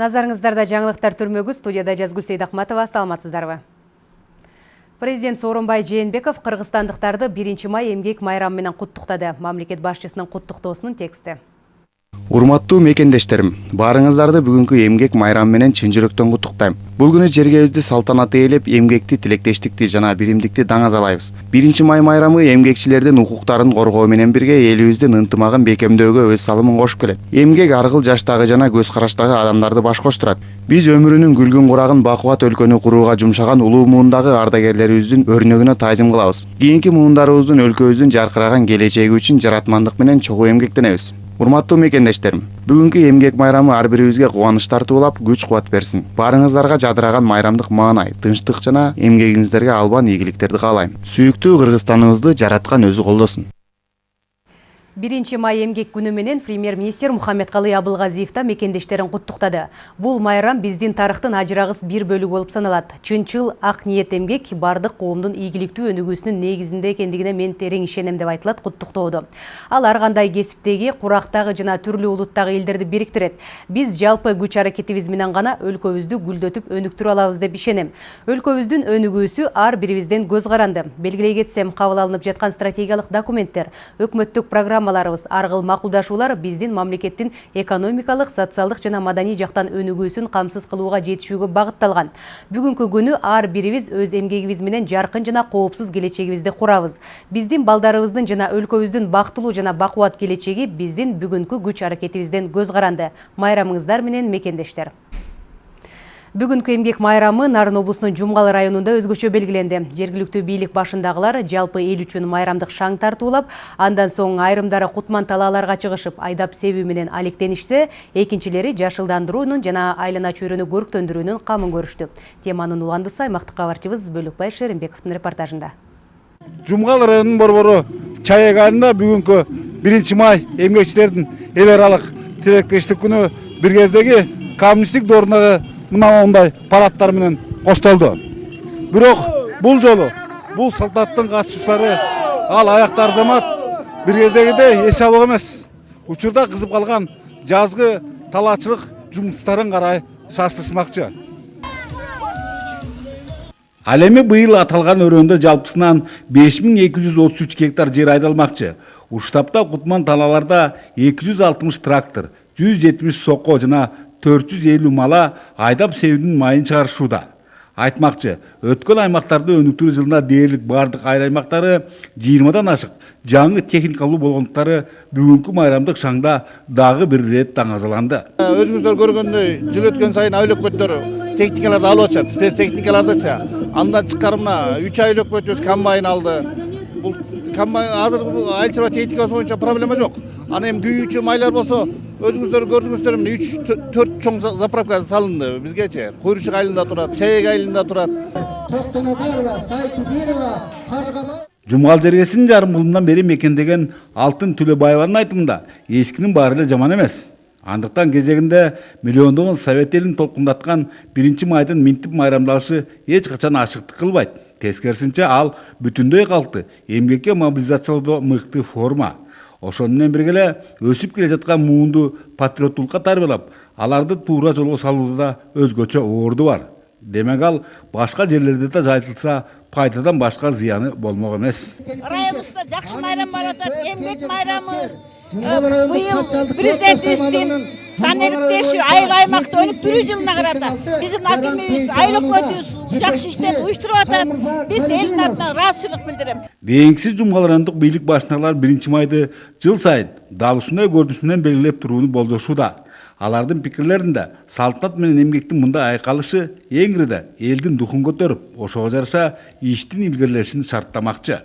Назарыңыздарда жаңылықтар түрмөгү студияда Жазгүл Сейдахматова саламатсыздарбы. Президент Сооронбай Жээнбеков кыргызстандыктарды 1 май эмгек майрамы менен куттуктады. Мамлекет башчысынын куттуктоосунун тексти. Урматтуу мекендештерим баарыңыздарды бүгүнкү эмгек майрамы менен чын жүрөктөн куттуктайм бул күнү жергебизди салтанат ээлеп эмгекти тилектештикти жана биримдикти даңазалайбыз биринчи май майрамы эмгекчилердин укуктарын коргоо менен бирге элибиздин ынтымагын бекемдөөгө өз салымын кошуп келет. Эмгек ар кыл жаштагы жана көз караштагы адамдарды баш коштурат. Биз өмүрүнүн күлгүн курагын бакубат өлкөнү курууга жумшаган улуу муундагы ардагерлерибиздин өрнөгүнө таазим кылабыз. Кийинки муундарыбыздын өлкөбүздүн жаркыраган келечеги үчүн жаратмандык менен чогуу эмгектенебиз. Урматтуу мекендештерим бүгүнкү эмгек майрамы ар бирибизге кубаныч тартуулап күч кубат берсин. Баарыңыздарга жадыраган майрамдык маанай тынчтык жана эмгегиңиздерге албан ийгиликтерди каалайм. Сүйүктүү кыргызстаныбызды жараткан өзү колдосун Биринчи май эмгек күнү менен премьер-министр Мухаммедкалый Абылгазиев да мекендештерин куттуктады. Бул майрам биздин тарыхтын ажырагыс бир бөлүгү болуп саналат. Чынчыл ак ниет эмгек бардык коомдун ийгиликтүү өнүгүүсүнүн негизинде экендигине мен терең ишенем деп айтылат куттуктоодо. Ал ар кандай кесиптеги, курактагы жана түрлүү улуттагы элдерди бириктирет. Биз жалпы күч аракетибиз менен гана өлкөбүздү гүлдөтүп өнүктүрө алабыз деп ишенем. Өлкөбүздүн өнүгүүсү ар бирибизден көз каранды. Белгилей кетсем, кабыл алынып жаткан стратегиялык документтер, өкмөттүк программа программаларыбыз ар кыл макулдашуулар биздин мамлекеттин экономикалык социалдык жана маданий жактан өнүгүүсүн камсыз кылууга жетишүүгө багытталган бүгүнкү күнү ар бирибиз өз эмгегибиз менен жаркын жана коопсуз келечегибизди курабыз биздин балдарыбыздын жана өлкөбүздүн бактылуу жана бакубат келечеги биздин бүгүнкү күч аракетибизден көз каранды майрамыңыздар менен мекендештер. Бүгүнкү эмгек майрамы Нарын облусунун Жумгалы районунда өзгөчө белгиленди. Жергиликтүү бийлик башындагылар жалпы эл үчүн майрамдык шаң тартуулап, андан соң айрымдары кутман талааларга чыгышып, айдап себүү менен алектенишсе, экинчилери жашылдандыруунун жана айлана чөйрөнү көрктөндүрүүнүн камын көрүштү. Теманын уландысы аймактык кабарчыбыз Бөлүкбай Шеримбековдун репортажында. Жумгал районунун борбору Чаяк айылында бүгүнкү 1 май эмгекчилердин эл аралык тилектештик күнү бир кездеги коммунисттик доорундагы мынандай парадтар менен коштолду бирок бул жолу бул салтанаттын катышуучулары ал аякты арзамат бир кездегидей эс алуу эмес. Учурда кызып калган жазгы талаачылык жумуштарын карай шаштырышмакчы. Ал эми быйыл аталган өрөөндө жалпысынан беш миң эки жүз отуз үч гектар жер айдалмакчы. Уштапта кутман талааларда эки жүз алтымыш трактор жүз жетимиш сокко жана 450 мала айдап себүүнүн майын чыгарышууда айтмакчы өткөн аймактарды өнүктүрүү жылына дээрлик баардык айыл аймактары жыйырмадан ашык жаңы техникалуу болгондуктары бүгүнкү майрамдык шаңда дагы бир ирет таңазаланды өзүңүздөр көргөндөй жыл өткөн сайын айыл өкмөттөр техникаларды алып атышат спец техникалардычы андан тышкары мына үч айыл өкмөтүбүз комбайн алды. Бул комбайн азыр айыл чарба техникасы боюнча проблема жок анан эми күйүүчү майлар болсо өзүңүздөр көрдүңүздөр мына үч төрт чоң заправка салынды бизгечи куйручук айылында турат чаек айылында турат токтоназарова сайтубирова каргама жумгал жергесинин жарым кылымдан бери мекендеген алтын төлөбаеванын айтымында эскинин баары эле жаман эмес андыктан кезегинде миллиондогон совет элин толкундаткан биринчи майдын минтип майрамдалышы эч качан ашыктык кылбайт тескерисинче ал бүтүндөй калкты эмгекке мобилизациялоодо мыкты форма ошону менен бирге эле өсүп келе жаткан муунду патриоттулукка тарбиялап аларды туура жолго салууда да өзгөчө орду бар. Демек ал башка жерлерде да жайылтылса пайдадан башка зыяны болмок эмес. Районубузда жакшы майрам болуп атат эмгек майрамы. Быйыл президентибиздин санеликтешүү айыл аймакты өнүктүрүү жылына карата биздин акимибиз айыл өкмөтүбүз жакшы иштеп уюштуруп атат биз элдин атынан ыраазычылык билдирем бийиңкиси жумгал райондук бийлик башындагылар биринчи майды жыл сайын дал ушундай көрүнүш менен белгилеп турууну болжошууда алардын пикирлеринде салтанат менен эмгектин мындай айкалышы эң ириде элдин духун көтөрүп ошого жараша иштин илгерилешин шарттамакчы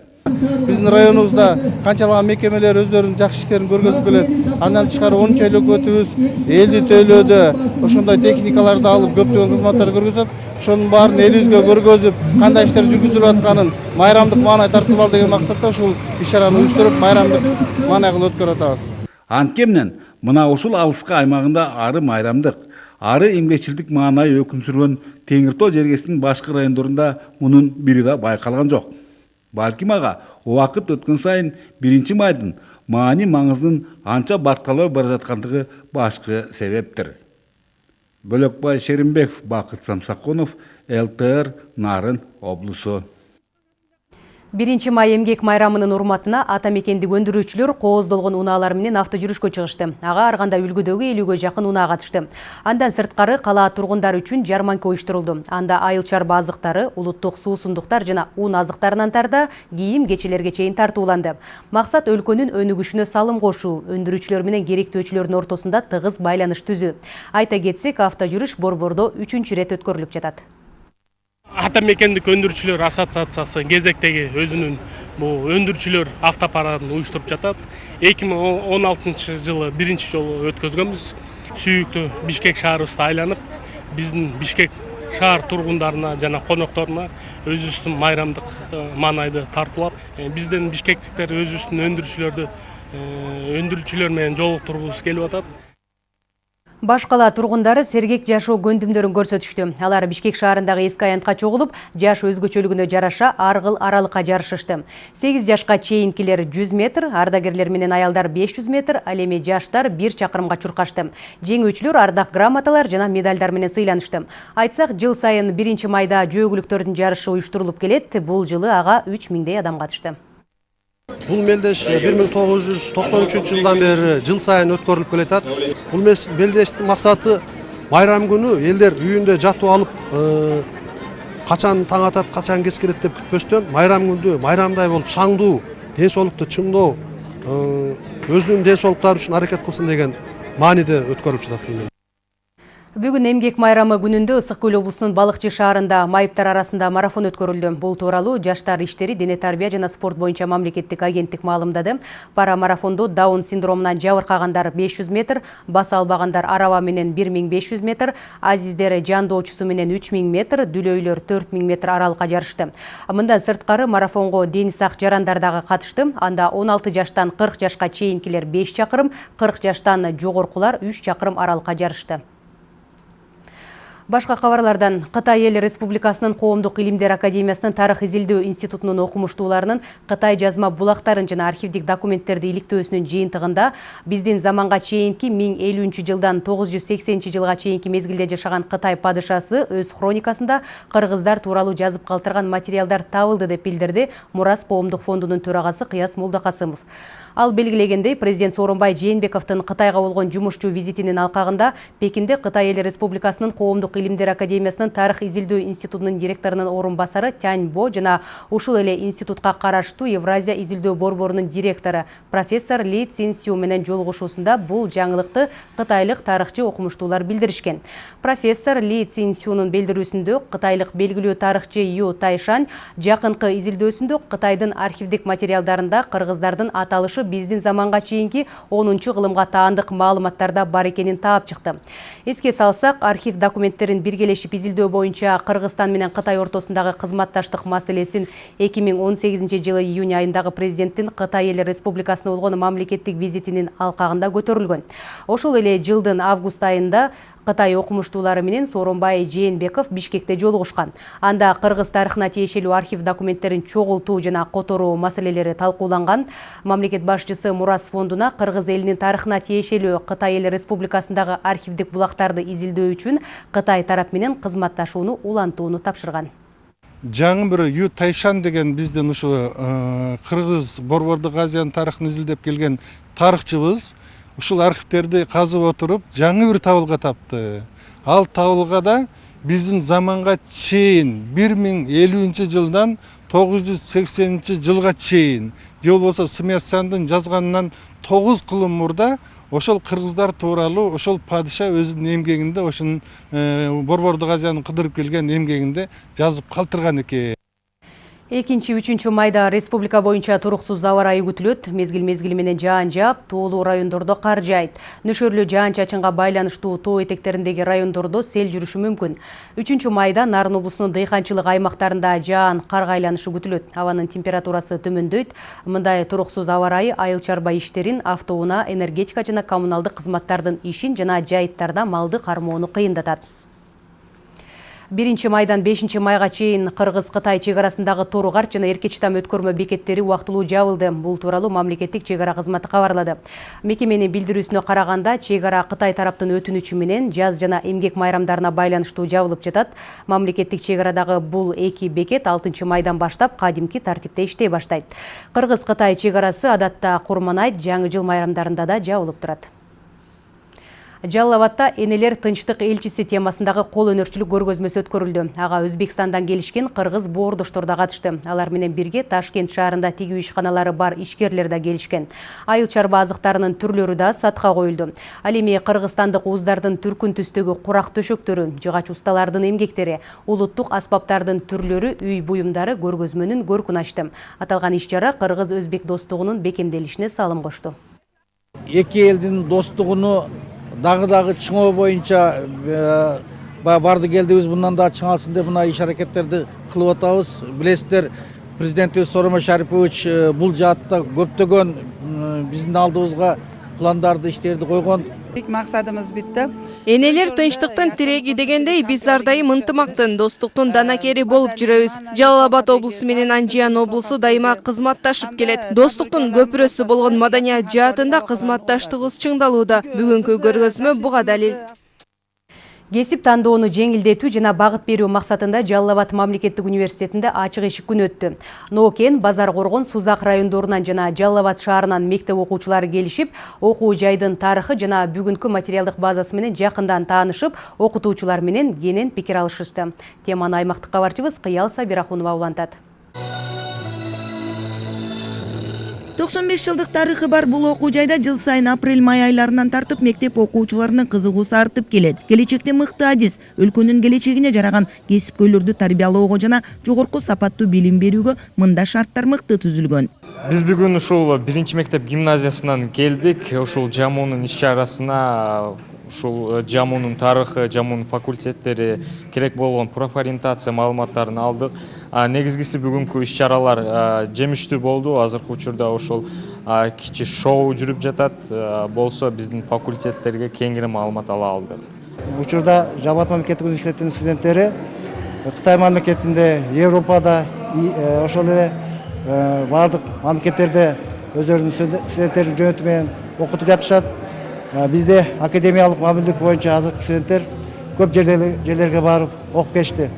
биздин районубузда канчалаган мекемелер өздөрүнүн жакшы иштерин көргөзүп келет андан тышкары онунчу айыл өкмөтүбүз элди тейлөөдө ошондой техникаларды алып көптөгөн кызматтар көргөзөт ошонун баарын элибизге көргөзүп кандай иштер жүргүзүлүп атканын майрамдык маанай тартып ал деген максатта ушул иш чараны уюштуруп майрамдык маанай кылып өткөрүп атабыз. Анткени мына ушул алыскы аймагында ары майрамдык ары эмгекчилдик маанай өкүм сүргөн теңир тоо жергесинин башкы райондорунда мунун бири да байкалган жок. Балким ага убакыт өткөн сайын биринчи майдын маани маңызынын анча баркталбай бара жаткандыгы башкы себептир бөлекбай шеримбеков бакыт самсакунов лтр нарын облусу биринчи май эмгек майрамынын урматына ата мекендик өндүрүүчүлөр кооздолгон унаалар менен авто жүрүшкө чыгышты. Ага ар кандай үлгүдөгү элүүгө жакын унаа катышты андан сырткары калаа тургундары үчүн жарманка уюштурулду анда айыл чарба азыктары улуттук суусундуктар жана ун азыктарынан тарта кийим кечелерге чейин тартууланды максат өлкөнүн өнүгүшүнө салым кошуу өндүрүүчүлөр менен керектөөчүлөрдүн ортосунда тыгыз байланыш түзүү айта кетсек авто жүрүш борбордо үчүнчү ирет өткөрүлүп жатат ата мекендик өндүрүүчүлөр ассоциациясы кезектеги өзүнүн бул өндүрүүчүлөр автопарадын миң он алтынчы жылы биринчи жолу өткөзгөнбүз сүйүктүү бишкек шаарыбызды айланып биздин бишкек шаар тургундарына жана конокторуна өзүбүздүн майрамдык маанайды тартуулап биздин бишкектиктер өзүбүздүн өндүрүүчүлөр менен жолуктургубуз келип атат баш кала тургундары сергек жашоо көндүмдөрүн көрсөтүштү алар бишкек шаарындагы эски аянтка чогулуп жаш өзгөчөлүгүнө жараша ар кыл аралыкка жарышышты сегиз жашка чейинкилер жүз метр ардагерлер менен аялдар беш жүз метр ал жаштар бир чакырымга чуркашты. Жеңүүчүлөр ардак грамоталар жана медальдар менен сыйланышты. Айтсак жыл сайын биринчи майда жөөкүлүктөрдүн жарышы келет. Бул жылы үч миңдей адам катышты бул мелдеш бир миң тогуз жүз токсон үчүнчү жылдан бери жыл сайын өткөрүлүп келатат бул мелдештин максаты майрам күнү элдер үйүндө жатып алып качан таң атат качан кеч кирет деп күтпөстөн майрам күндө майрамдай болуп шаңдуу ден соолукту чыңдоо өзүнүн ден соолуктары үчүн аракет кылсын деген мааниде өткөрүлүп жатат Бүгін эмгек майрамы күнүндө ысык көл облусунун балыкчы шаарында майыптар арасында марафон өткөрүлдү. Бул тууралуу жаштар иштери дене тарбия жана спорт боюнча мамлекеттик агенттик маалымдады. Пара марафондо даун синдромунан жабыркагандар 500 метр баса албагандар араба менен 1500 метр азиздер жандоочусу менен 3000 метр дүлөйлөр 4000 метр аралыкка жарышты. Мындан сырткары марафонго дени сак жарандар дагы катышты. Анда 16 жаштан 40 жашка чейинкилер 5 чакырым 40 жаштан жогоркулар 3 чакырым аралыкка жарышты Башка кабарлардан Кытай Эл Республикасынын Коомдук илимдер академиясынын Тарых изилдөө институтунун окумуштууларынын Кытай жазма булактарын жана архивдик документтерди иликтөөсүнүн жыйынтыгында биздин заманга чейинки 1050 жылдан 980 жылга чейинки мезгилде жашаган Кытай падышасы өз хроникасында кыргыздар тууралуу жазып калтырган материалдар табылды деп билдирди Мурас коомдук фондунун төрагасы Кыяс Молдокасымов. Ал белгилегендей президент Сооронбай Жээнбековдун Кытайга болгон жумушчу визитинин алкагында Пекинде Кытай Эл Республикасынын Коомдук илимдер академиясынын Тарых изилдөө институтунун директорунун орун басары Тянь Бо жана ушул эле институтка караштуу Евразия изилдөө борборунун директору профессор Ли Цин Сю менен жолугушуусунда бул жаңылыкты кытайлык тарыхчы окумуштуулар билдиришкен. Профессор Ли Цин Сюнун билдирүүсүндө кытайлык белгилүү тарыхчы Ю Тайшань жакынкы изилдөөсүндө Кытайдын архивдик материалдарында кыргыздардын аталышы биздин заманга чейинки 10 кылымга таандык маалыматтарда бар экенин таап чыкты эске салсак архив документтерин биргелешип изилдөө боюнча кыргызстан менен кытай ортосундагы кызматташтык маселесин 2018 жылы июнь айындагы президенттин кытай эл республикасына болгон мамлекеттик визитинин алкагында көтөрүлгөн. Ошол эле жылдын август айында Кытай окумуштуулары менен Сооронбай Жээнбеков Бишкекте жолугушкан. Анда кыргыз тарыхына тиешелүү архив документтерин чогултуу жана которуу маселелери талкууланган. Мамлекет башчысы Мурас фондуна кыргыз элинин тарыхына тиешелүү Кытай эл республикасындагы архивдик булактарды изилдөө үчүн Кытай тарап менен кызматташууну улантууну тапшырган жаңы бир ю тайшан деген биздин ушу кыргыз борбордук азиянын тарыхын изилдеп келген тарыхчыбыз ушул архивтерди казып отуруп жаңы бир табылга тапты. Ал табылгада биздин заманга чейин бир миң элүүнчү жылдан тогуз жүз сексенинчи жылга чейин же болбосо смятсяндын жазганынан тогуз кылым мурда ошол кыргыздар тууралуу ошол падыша өзүнүн эмгегинде ошонун борбордук азияны кыдырып келген эмгегинде жазып калтырган экен. Экинчи үчүнчү майда республика боюнча туруксуз аба ырайы күтүлөт. Мезгил мезгили менен жаан жаап тоолуу райондордо кар жаайт нөшөрлүү жаан чачынга байланыштуу тоо этектериндеги райондордо сел жүрүшү мүмкүн. Үчүнчү майда нарын облусунун дыйканчылык аймактарында жаан карга айланышы күтүлөт. Абанын температурасы төмөндөйт. Мындай туруксуз аба ырайы айыл чарба иштерин автоунаа энергетика жана коммуналдык кызматтардын ишин жана жайыттарда малды кармоону кыйындатат биринчи майдан бешинчи майга чейин кыргыз кытай чек арасындагы торугарт жана эркечтам өткөрмө бекеттери убактылуу жабылды. Бул тууралуу мамлекеттик чек ара кызматы кабарлады. Мекеменин билдирүүсүнө караганда чек ара кытай тараптын өтүнүчү менен жаз жана эмгек майрамдарына байланыштуу жабылып жатат. Мамлекеттик чек арадагы бул эки бекет алтынчы майдан баштап кадимки тартипте иштей баштайт. Кыргыз кытай чек арасы адатта курман айт жаңы жыл майрамдарында да жабылып турат жалал абадта энелер тынчтык элчиси темасындагы кол өнөрчүлүк көргөзмөсү өткөрүлдү. Ага өзбекстандан келишкен кыргыз боордоштор да катышты. Алар менен бирге ташкент шаарында тигүү ишканалары бар ишкерлер да келишкен. Айыл чарба азыктарынын түрлөрү да сатка коюлду. Ал эми кыргызстандык ууздардын түркүн түстөгү курак төшөктөрү жыгач усталардын эмгектери улуттук аспаптардын түрлөрү үй буюмдары көргөзмөнүн көркүн ачты. Аталган иш чара кыргыз өзбек достугунун бекемделишине салым кошту эки элдин достугуну дагы дагы чыңоо боюнча барды келдибиз мындан да чыңалсын деп мына иш аракеттерди кылып атабыз билесиздер президентибиз сооронбай шарипович бул жаатта көптөгөн биздин алдыбызга пландарды иштерди койгон максатыбыз битти энелер тынчтыктын тиреги дегендей биз ар дайым ынтымактын достуктун данакери болуп жүрөбүз. Жалал абад облусу менен анжиян облусу дайыма кызматташып келет. Достуктун көпүрөсү болгон маданият жаатында кызматташтыгыбыз чыңдалууда. Бүгүнкү көргөзмө буга далил кесип тандоону жеңилдетүү жана багыт берүү максатында жалал абад мамлекеттик университетинде ачык эшик күнү өттү. Ноокен базар коргон сузак райондорунан жана жалал абад шаарынан мектеп окуучулары келишип окуу жайдын тарыхы жана бүгүнкү материалдык базасы менен жакындан таанышып окутуучулар менен кенен пикир алышышты. Теманы аймактык кабарчыбыз кыял сабирахунова улантат. Токсон беш жылдык тарыхы бар бул окуу жайда жыл сайын апрель май айларынан тартып мектеп окуучуларынын кызыгуусу артып келет келечекте мыкты адис өлкөнүн келечегине жараган кесипкөйлөрдү тарбиялоого жана жогорку сапаттуу билим берүүгө мындай шарттар мыкты түзүлгөн биз бүгүн ушул биринчи мектеп гимназиясынан келдик ушул жамуунун иш чарасына ушул жамуунун тарыхы жамуунун факультеттери керек болгон профориентация маалыматтарын алдык. Негизгиси бүгүнкү иш чаралар жемиштүү болду. Азыркы учурда ушул кичи шоу жүрүп жатат. Болсо биздин факультеттерге кеңири маалымат ала алдык. Учурда абад мамлекеттик университетинин студенттери кытай мамлекетинде европада ошол эле баардык мамлекеттерде өздөрүнүн студенттерин жөнөтү менен окутуп жатышат. Бизде академиялык мамилдик боюнча азыркы студенттер көп жерлерге барып окуп келишти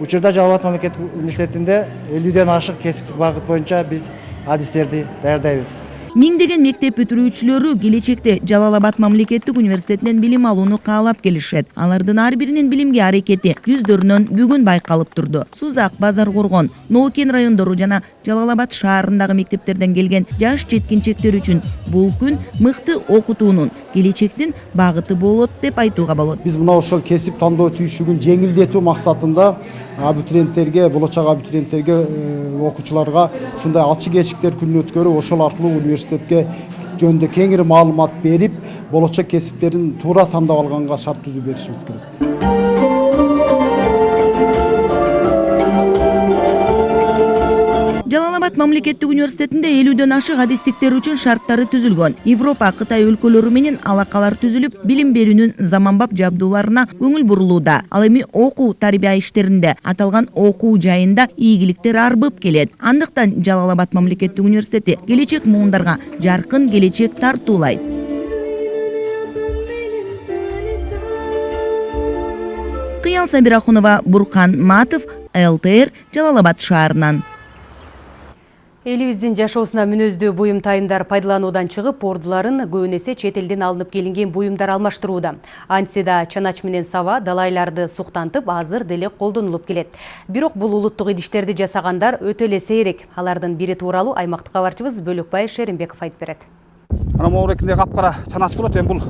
учурда жалал абад мамлекеттик университетинде элүүдөн ашык кесиптик багыт боюнча биз адистерди даярдайбыз миңдеген мектеп бүтүрүүчүлөрү келечекте жалал абад мамлекеттик университетинен билим алууну каалап келишет алардын ар биринин билимге аракети жүздөрүнөн бүгүн байкалып турду сузак базар коргон ноокен райондору жана жалал абад шаарындагы мектептерден келген жаш жеткинчектер үчүн бул күн мыкты окутуунун келечектин багыты болот деп айтууга болот. Биз мына ошол кесип тандоо түйшүгүн жеңилдетүү максатында абитуриенттерге болочок абитуриенттерге окуучуларга ушундай ачык эшиктер күнүн өткөрүп ошол аркылуу университетке жөнүндө кеңири маалымат берип болочок кесиптерин туура тандап алганга шарт түзүп беришибиз керек жалал абад мамлекеттик университетинде элүүдөн ашык адистиктер үчүн шарттары түзүлгөн европа кытай өлкөлөрү менен алакалар түзүлүп билим берүүнүн заманбап жабдууларына көңүл бурулууда ал эми окуу тарбия иштеринде аталган окуу жайында ийгиликтер арбып келет андыктан жалал абад мамлекеттик университети келечек муундарга жаркын келечек тартуулайт кыял сабирахунова буркан матов лтр жалал абад шаарынан. Элибиздин жашоосуна мүнөздүү буюм тайымдар пайдалануудан чыгып ордуларын эсе чет элден алынып келинген буюмдар алмаштырууда. Антсе да чанач менен саба далайларды суктантып азыр деле колдонулуп келет. Бирок бул улуттук идиштерди жасагандар өтө эле сейрек. Алардын бири тууралуу аймактык кабарчыбыз бөлөкбай шеримбеков айтып берет. Ана моңурекинде капкара чанач турат эми бул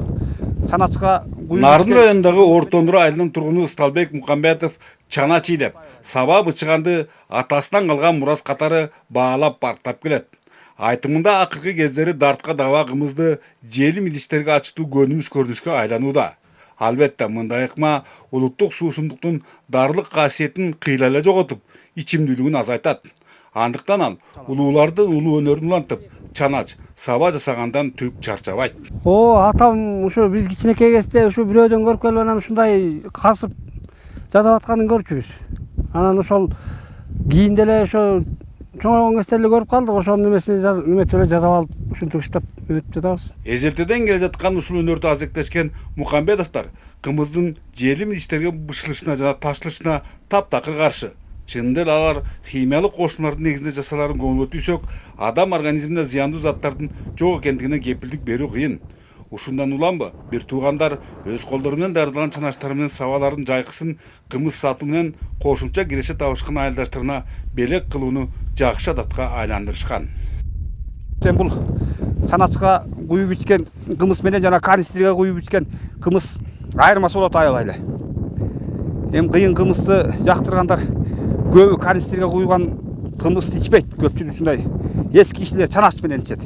чаначка нарын районундагы ортондур айылынын тургуну ысталбек мукамбетов чанач ийдеп саба бычыганды атасынан калган мурас катары баалап барктап келет айтымында акыркы кездери дартка даба кымызды желим идиштерге ачытуу көнүмүш көрүнүшкө айланууда албетте мындай ыкма улуттук суусундуктун дарылык касиетин кыйла эле жоготуп ичимдүүлүгүн азайтат андыктан ал улуулардын улуу өнөрүн улантып чанач саба жасагандан түк чарчабайт. О атам ушу биз кичинекей кезде ушу бирөөдөн көрүп келип анан ушундай касып жасап атканын көрчүбүз. Анан ошол кийин деле ошо чоңойгон кезде эле көрүп калдык ошонун эмесин эметип эле жасап алып ушинтип иштеп эметип жатабыз. Эжелтеден келе жаткан ушул өнөрдү азектешкен мукамбетовдор кымыздын желим иштерге бышылышына жана ташылышына таптакыр каршы. Чынында эле алар химиялык кошулмалардын негизинде жасаларын көңүлгө түйсөк адам организмине зыяндуу заттардын жок экендигине кепилдик берүү кыйын. Ушундан уламбы бир туугандар өз колдору менен даярдаган чанаштары менен сабалардын жайкысын кымыз сатуу менен кошумча киреше айылдаштарына белек кылууну жакшы адатка айландырышкан. Эми бул чаначка куюп ичкен кымыз менен жана канистрге куюп ичкен кымыз айырмасы болот аябай эле эми кыйын кымызды жактыргандар көбү канистрге куюлган кымызды ичпейт көпчүлүк ушундай эски кишилер чанач менен ичет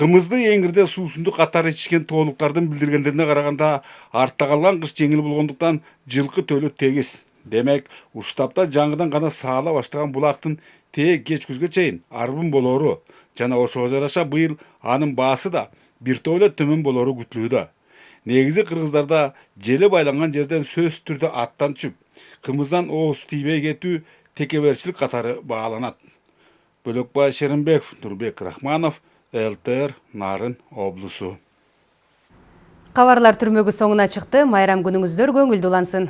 кымызды эңирде суусундук катары ичишкен тоолуктардын билдиргендерине караганда артта калган кыш жеңил болгондуктан жылкы төлү тегиз демек ушул тапта жаңыдан гана саала баштаган булактын тээ кеч күзгө чейин арбын болоору жана ошого жараша быйыл анын баасы да топ эле төмөн болоору күтүлүүдө негизи кыргыздарда желе байланган жерден сөзсүз түрдө аттан түшүп кымыздан ооз тийбей кетүү текеберчилик катары бааланат бөлөкбай шеримбеков нурбек рахманов лтр нарын облусу Кабарлар түрмөгү соңуна чыкты майрам күнүңүздөр көңүлдүү улансын